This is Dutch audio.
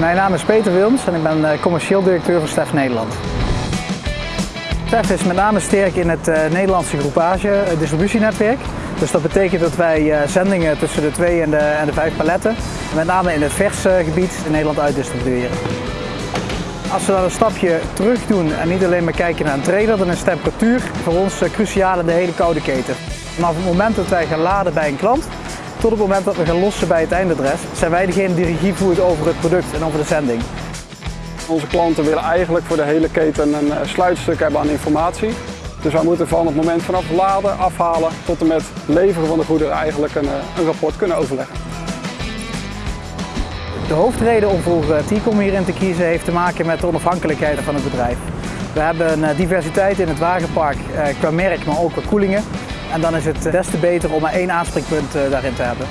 Mijn naam is Peter Wilms en ik ben eh, commercieel directeur van Stef Nederland. Stef is met name sterk in het uh, Nederlandse groepage het distributienetwerk. Dus dat betekent dat wij zendingen tussen de 2 en de, en de 5 paletten, met name in het verse gebied, in Nederland uitdistribueren. Als we dan een stapje terug doen en niet alleen maar kijken naar een trailer, dan is temperatuur voor ons cruciaal in de hele koude keten. Vanaf het moment dat wij gaan laden bij een klant, tot het moment dat we gaan lossen bij het eindadres, zijn wij degene die regie voert over het product en over de zending. Onze klanten willen eigenlijk voor de hele keten een eh, sluitstuk hebben aan informatie. Dus wij moeten van het moment vanaf laden, afhalen tot en met leveren van de goederen eigenlijk een, eh, een rapport kunnen overleggen. De hoofdreden om voor eh, T-Com hierin te kiezen heeft te maken met de onafhankelijkheid van het bedrijf. We hebben een diversiteit in het wagenpark qua merk, maar ook qua koelingen. En dan is het des te beter om maar één aanspreekpunt daarin te hebben.